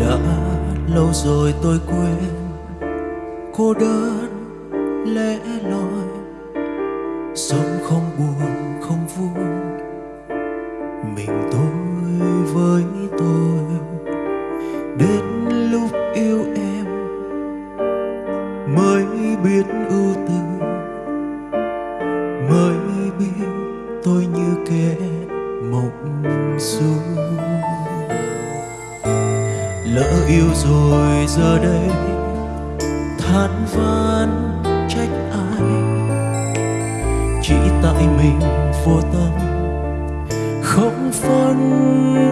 đã lâu rồi tôi quên cô đơn, lẽ loi. Sống không buồn, không vui. Mình tôi với tôi. Đến lúc yêu em mới biết ưu tư. Mới biết tôi như kẻ mộng du lỡ yêu rồi giờ đây, than van trách ai? Chỉ tại mình vô tâm, không phân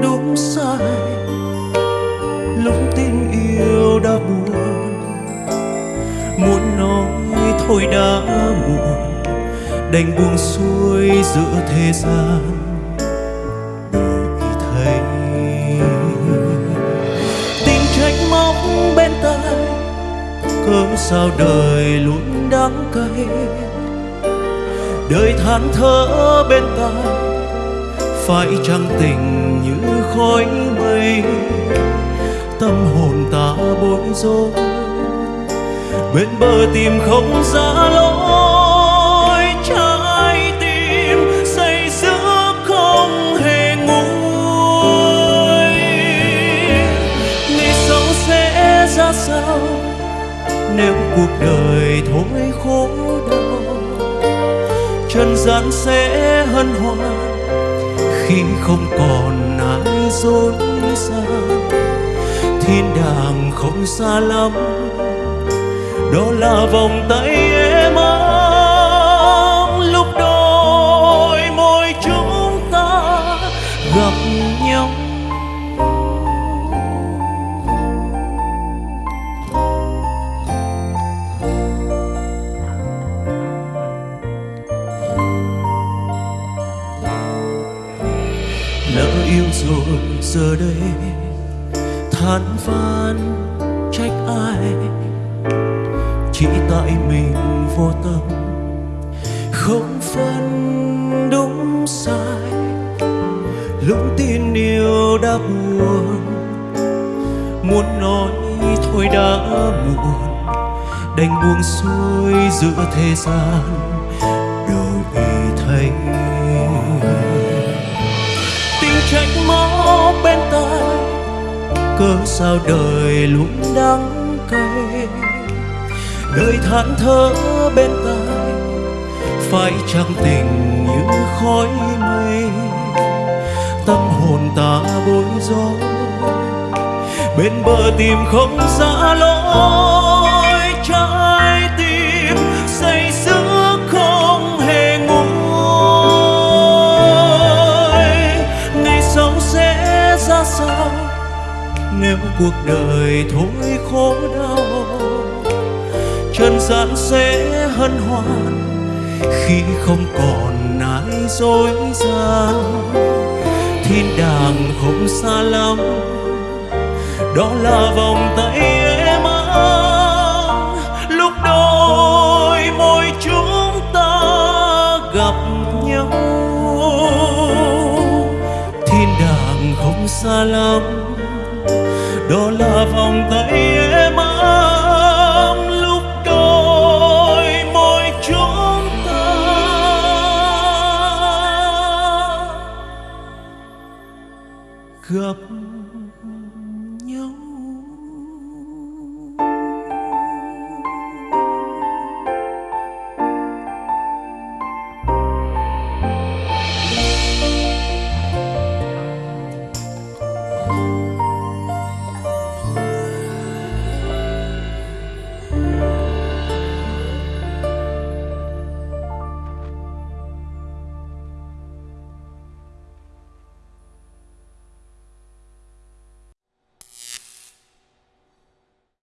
đúng sai. Lúc tin yêu đã buồn, muốn nói thôi đã muộn. Đành buông xuôi giữa thế gian. Tay, cớ sao đời luôn đắng cay? Đời than thở bên tai, phải chăng tình như khói mây. Tâm hồn ta bối rối, bên bờ tìm không ra lối. Ra sao? Nếu cuộc đời thôi khổ đau, trần gian sẽ hân hoan. Khi không còn ai dối gian thiên đàng không xa lắm. Đó là vòng tay em ấm lúc đôi môi chúng ta gặp nhau. Yêu rồi, giờ đây than van trách ai? Chỉ tại mình vô tâm, không phân đúng sai. Lúc tin yêu đã buồn, muốn nói thôi đã muộn. Đành buông xuôi giữa thế gian trách móc bên tai cớ sao đời luôn đắng cay? Đời than thở bên tai, phải chăng tình như khói mây. Tâm hồn ta bối rối, bên bờ tìm không ra lối. Nếu cuộc đời thôi khổ đau trần gian sẽ hân hoan khi không còn ai dối gian. Thiên đàng không xa lắm, đó là vòng tay em ấm lúc đôi môi chúng ta gặp nhau, thiên đàng không xa lắm đó là vòng tay em ấm lúc đôi môi chúng ta. Gặp nhau.